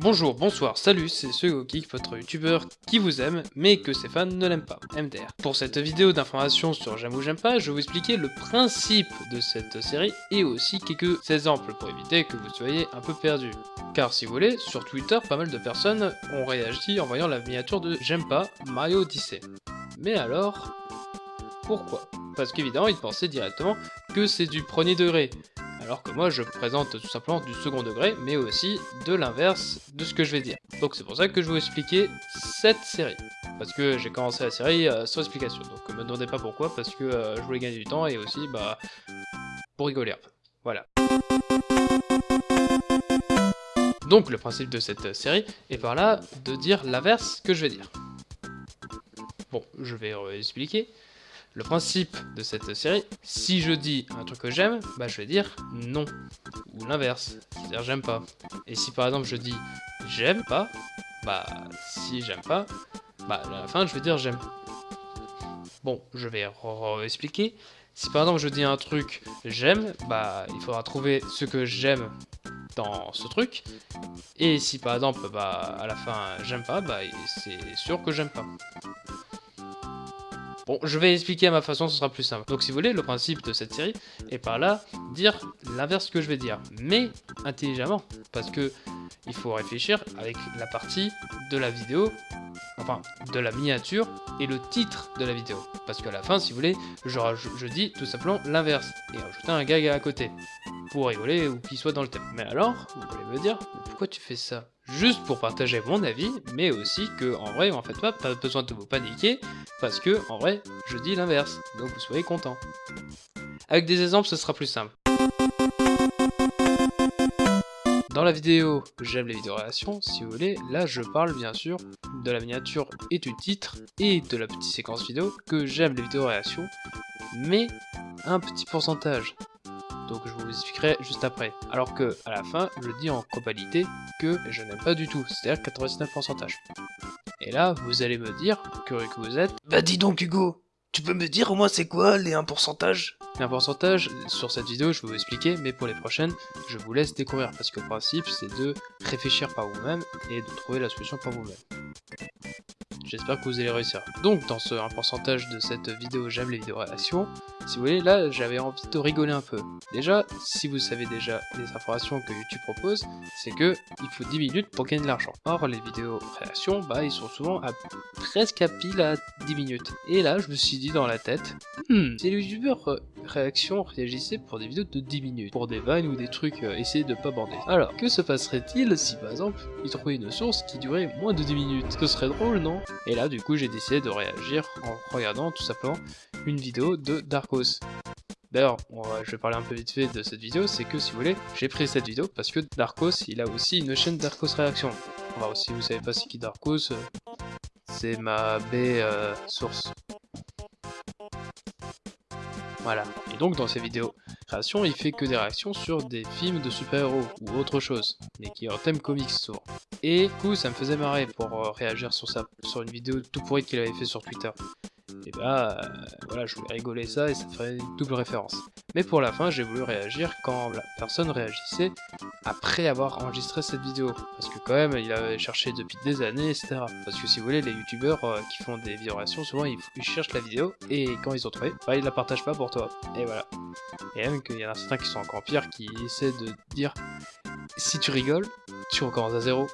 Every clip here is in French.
Bonjour, bonsoir, salut, c'est SegoGeek, votre youtubeur qui vous aime, mais que ses fans ne l'aiment pas, MDR. Pour cette vidéo d'information sur J'aime ou J'aime pas, je vais vous expliquer le principe de cette série et aussi quelques exemples pour éviter que vous soyez un peu perdu. Car si vous voulez, sur Twitter, pas mal de personnes ont réagi en voyant la miniature de J'aime pas Mario Odyssey. Mais alors, pourquoi? Parce qu'évidemment, ils pensaient directement que c'est du premier degré, alors que moi je présente tout simplement du second degré, mais aussi de l'inverse de ce que je vais dire. Donc c'est pour ça que je vais vous expliquer cette série. Parce que j'ai commencé la série euh, sans explication, donc me demandez pas pourquoi, parce que euh, je voulais gagner du temps et aussi bah pour rigoler un peu. Voilà. Donc le principe de cette série est par là de dire l'inverse que je vais dire. Bon, je vais expliquer. Le principe de cette série, si je dis un truc que j'aime, bah je vais dire non. Ou l'inverse, c'est-à-dire j'aime pas. Et si par exemple je dis j'aime pas, bah si j'aime pas, bah à la fin je vais dire j'aime. Bon, je vais expliquer. Si par exemple je dis un truc j'aime, bah il faudra trouver ce que j'aime dans ce truc. Et si par exemple bah à la fin j'aime pas, bah c'est sûr que j'aime pas. Bon, je vais expliquer à ma façon, ce sera plus simple. Donc si vous voulez, le principe de cette série est par là dire l'inverse que je vais dire, mais intelligemment, parce que il faut réfléchir avec la partie de la vidéo, enfin de la miniature et le titre de la vidéo. Parce qu'à la fin, si vous voulez, je, dis tout simplement l'inverse et rajouter un gag à côté pour rigoler ou qu'il soit dans le thème. Mais alors, vous pouvez me dire, pourquoi tu fais ça? Juste pour partager mon avis, mais aussi que en vrai, en fait, pas, besoin de vous paniquer, parce que en vrai, je dis l'inverse, donc vous soyez content. Avec des exemples, ce sera plus simple. Dans la vidéo J'aime les vidéos réactions, si vous voulez, là je parle bien sûr de la miniature et du titre et de la petite séquence vidéo que j'aime les vidéos réactions, mais un petit pourcentage donc je vous expliquerai juste après. Alors que à la fin, je dis en globalité que je n'aime pas du tout, c'est-à-dire 99%. Et là, vous allez me dire, curieux que vous êtes, Bah dis donc Hugo, tu peux me dire au moins c'est quoi les 1% Les 1% sur cette vidéo je vais vous expliquer, mais pour les prochaines, je vous laisse découvrir, parce que le principe c'est de réfléchir par vous-même et de trouver la solution par vous-même. J'espère que vous allez réussir. Donc dans ce un pourcentage de cette vidéo j'aime les vidéos réactions, si vous voulez, là j'avais envie de rigoler un peu. Déjà, si vous savez déjà les informations que YouTube propose, c'est que il faut 10 minutes pour gagner de l'argent. Or les vidéos réactions, bah ils sont souvent presque à pile à 10 minutes. Et là je me suis dit dans la tête, hmm, si les réactions réagissaient pour des vidéos de 10 minutes, pour des vannes ou des trucs, euh, essayer de pas bander. Alors, que se passerait-il si par exemple ils trouvaient une source qui durait moins de 10 minutes? Ce serait drôle, non? Et là, du coup, j'ai décidé de réagir en regardant tout simplement une vidéo de Darkos. D'ailleurs, je vais parler un peu vite fait de cette vidéo, c'est que si vous voulez, j'ai pris cette vidéo parce que Darkos, il a aussi une chaîne Darkos Réaction. Alors si vous savez pas c'est qui Darkos, euh, c'est ma B euh, source. Et donc dans ces vidéos création, il fait que des réactions sur des films de super-héros ou autre chose, mais qui est en thème comics souvent. Et du coup, ça me faisait marrer pour euh, réagir sur ça, sur une vidéo tout pourrie qu'il avait fait sur Twitter. Et bah, euh, voilà, je voulais rigoler ça et ça ferait une double référence. Mais pour la fin, j'ai voulu réagir quand la personne réagissait après avoir enregistré cette vidéo. Parce que quand même, il avait cherché depuis des années, etc. Parce que si vous voulez, les youtubeurs euh, qui font des vidéos réactions, souvent ils, cherchent la vidéo et quand ils ont trouvé, bah ils la partagent pas pour toi. Et voilà. Et même qu'il y en a certains qui sont encore pires, qui essaient de dire si tu rigoles, tu recommences à zéro.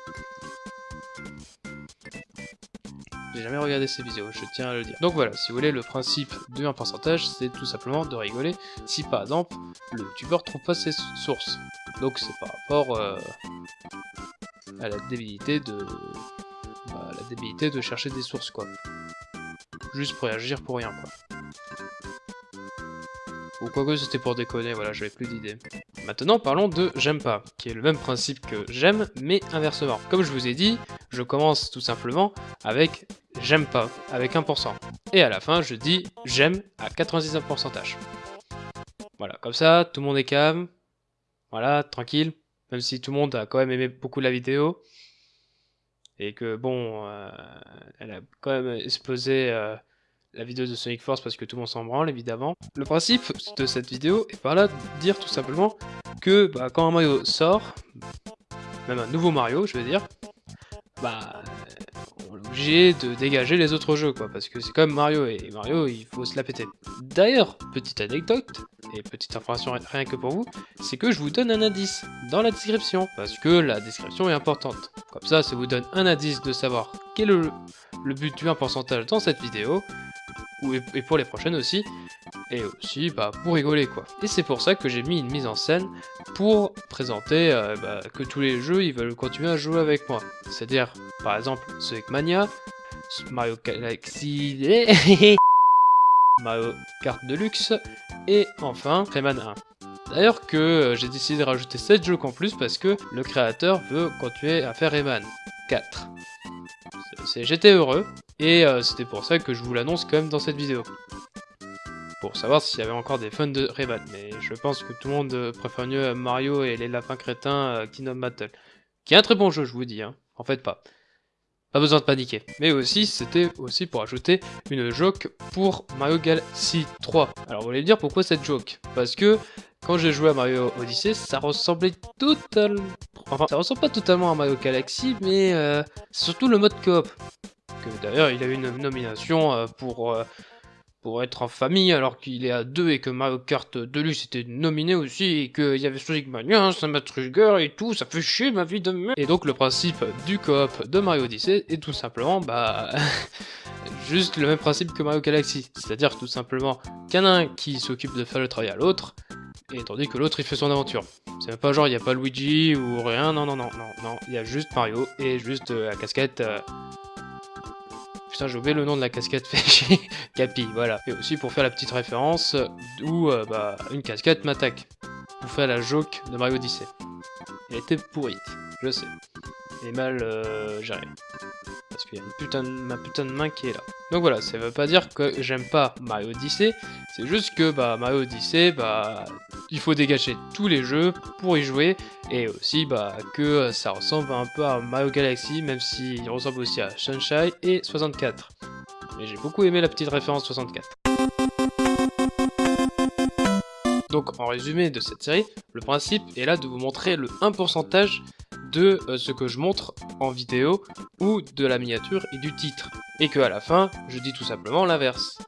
J'ai jamais regardé ces vidéos, je tiens à le dire. Donc voilà, si vous voulez, le principe de un pourcentage, c'est tout simplement de rigoler si par exemple, le youtubeur trouve pas ses sources. Donc c'est par rapport euh, à la débilité de... Bah, la débilité de chercher des sources, quoi. Juste pour réagir pour rien, quoi. Ou quoi que c'était pour déconner, voilà, j'avais plus d'idées. Maintenant, parlons de j'aime pas, qui est le même principe que j'aime, mais inversement. Comme je vous ai dit, je commence tout simplement avec j'aime pas, avec 1%. Et à la fin, je dis j'aime à 99%. Voilà, comme ça, tout le monde est calme. Voilà, tranquille. Même si tout le monde a quand même aimé beaucoup la vidéo. Et que bon, euh, elle a quand même explosé euh, la vidéo de Sonic Force parce que tout le monde s'en branle évidemment. Le principe de cette vidéo est par là de dire tout simplement que bah, quand un Mario sort, même un nouveau Mario, je veux dire, bah, de dégager les autres jeux, quoi, parce que c'est comme Mario, et Mario, il faut se la péter. D'ailleurs, petite anecdote, et petite information rien que pour vous, c'est que je vous donne un indice dans la description, parce que la description est importante. Comme ça, ça vous donne un indice de savoir quel est le, le but du 1% dans cette vidéo, et pour les prochaines aussi, et aussi bah, pour rigoler quoi. Et c'est pour ça que j'ai mis une mise en scène pour présenter euh, bah, que tous les jeux ils veulent continuer à jouer avec moi. C'est-à-dire par exemple Sonic Mania, Mario Galaxy, Mario Kart Deluxe et enfin Rayman 1. D'ailleurs que euh, j'ai décidé de rajouter 7 jeux en plus parce que le créateur veut continuer à faire Rayman 4. J'étais heureux, et euh, c'était pour ça que je vous l'annonce quand même dans cette vidéo. Pour savoir s'il y avait encore des fans de Rayman, mais je pense que tout le monde euh, préfère mieux Mario et les lapins crétins euh, Kingdom Battle. Qui est un très bon jeu, je vous dis, hein. En fait pas. Pas besoin de paniquer. Mais aussi, c'était aussi pour ajouter une joke pour Mario Galaxy 3. Alors vous allez me dire pourquoi cette joke? Parce que quand j'ai joué à Mario Odyssey, ça ressemblait totalement... Enfin, ça ressemble pas totalement à Mario Galaxy, mais euh, surtout le mode coop. D'ailleurs, il a eu une nomination euh, pour, euh, pour être en famille, alors qu'il est à deux et que Mario Kart Deluxe était nominé aussi, et qu'il y avait Sonic Mania, Samba Trigger et tout, ça fait chier ma vie de merde. Et donc le principe du coop de Mario Odyssey est tout simplement, bah... juste le même principe que Mario Galaxy, c'est-à-dire tout simplement qu'un un qui s'occupe de faire le travail à l'autre, et tandis que l'autre il fait son aventure. C'est même pas genre il n'y a pas Luigi ou rien, non non non non non, il y a juste Mario et juste euh, la casquette Putain, j'ai oublié le nom de la casquette chez Capi, voilà. Et aussi pour faire la petite référence où euh, bah, une casquette m'attaque. Pour faire la joke de Mario Odyssey. Elle était pourrite, je sais. Mal euh. Parce qu'il y a une putain ma putain de main qui est là. Donc voilà, ça veut pas dire que j'aime pas Mario Odyssey, c'est juste que bah, Mario Odyssey, bah, il faut dégager tous les jeux pour y jouer, et aussi bah, que ça ressemble un peu à Mario Galaxy, même s'il ressemble aussi à Sunshine et 64. Mais j'ai beaucoup aimé la petite référence 64. Donc en résumé de cette série, le principe est là de vous montrer le 1% de euh, ce que je montre en vidéo ou de la miniature et du titre. Et que à la fin, je dis tout simplement l'inverse.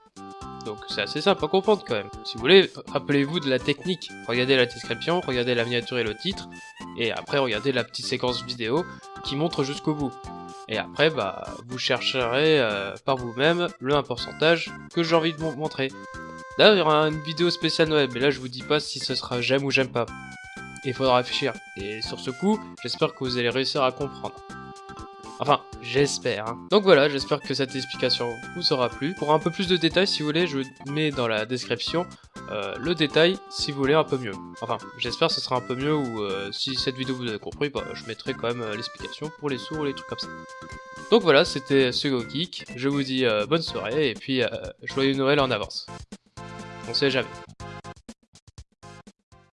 Donc c'est assez simple à comprendre quand même. Si vous voulez, rappelez-vous de la technique. Regardez la description, regardez la miniature et le titre, et après regardez la petite séquence vidéo qui montre jusqu'au bout. Et après, bah, vous chercherez euh, par vous-même le 1% que j'ai envie de vous montrer. D'ailleurs, il y aura une vidéo spéciale Noël, mais là je vous dis pas si ce sera j'aime ou j'aime pas il faudra réfléchir. Et sur ce coup, j'espère que vous allez réussir à comprendre. Enfin, j'espère. Hein. Donc voilà, j'espère que cette explication vous aura plu. Pour un peu plus de détails, si vous voulez, je mets dans la description euh, le détail si vous voulez un peu mieux. Enfin, j'espère que ce sera un peu mieux ou euh, si cette vidéo vous avez compris, bah, je mettrai quand même euh, l'explication pour les sourds ou les trucs comme ça. Donc voilà, c'était Sugo Geek. Je vous dis bonne soirée et puis joyeux Noël en avance. On sait jamais.